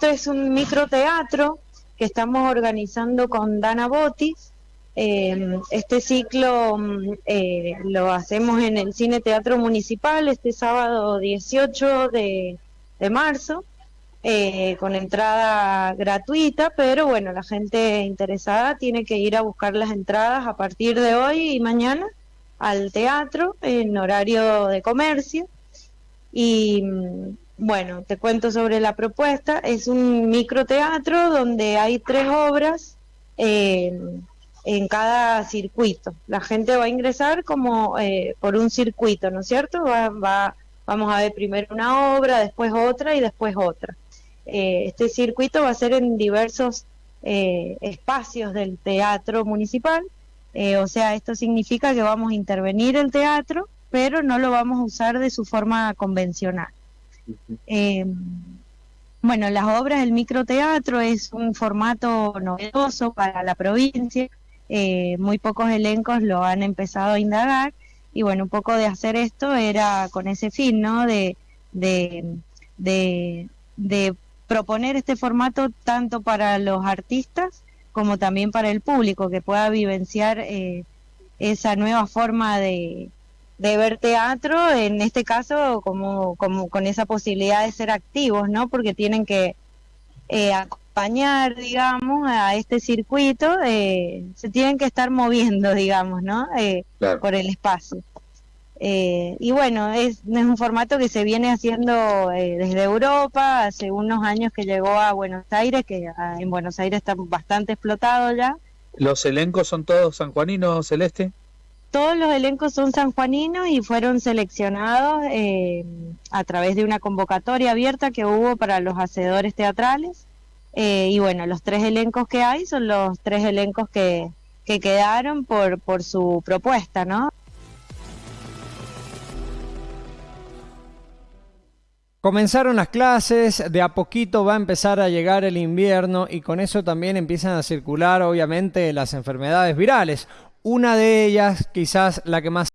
esto es un microteatro que estamos organizando con Dana Botis. Eh, este ciclo mm, eh, lo hacemos en el Cine Teatro Municipal este sábado 18 de, marzo, eh, con entrada gratuita, pero bueno, la gente interesada tiene que ir a buscar las entradas a partir de hoy y mañana al teatro en horario de comercio. Y mm, bueno, te cuento sobre la propuesta. Es un microteatro donde hay tres obras eh, en cada circuito. La gente va a ingresar como eh, por un circuito, ¿no es cierto? Va, vamos a ver primero una obra, después otra y después otra. Eh, este circuito va a ser en diversos espacios del teatro municipal. o sea, esto significa que vamos a intervenir el teatro, pero no lo vamos a usar de su forma convencional. Eh, bueno, las obras del microteatro es un formato novedoso para la provincia, eh, muy pocos elencos lo han empezado a indagar y bueno, un poco de hacer esto era con ese fin, ¿no? De, de, de, proponer este formato tanto para los artistas como también para el público, que pueda vivenciar eh, esa nueva forma de, de ver teatro, en este caso como, como con esa posibilidad de ser activos, ¿no? Porque tienen que eh, acompañar, digamos, a este circuito, eh, se tienen que estar moviendo, digamos, ¿no? Eh, por el espacio. y bueno, es, es, un formato que se viene haciendo desde Europa, hace unos años que llegó a Buenos Aires, que ah, en Buenos Aires está bastante explotado ya. ¿Los elencos son todos sanjuaninos, Celeste? Todos los elencos son sanjuaninos y fueron seleccionados eh, a través de una convocatoria abierta que hubo para los hacedores teatrales. Eh, y bueno, los tres elencos que hay son los tres elencos que, que quedaron por, por su propuesta, ¿no? Comenzaron las clases, de a poquito va a empezar a llegar el invierno y con eso también empiezan a circular obviamente las enfermedades virales. Una de ellas, quizás la que más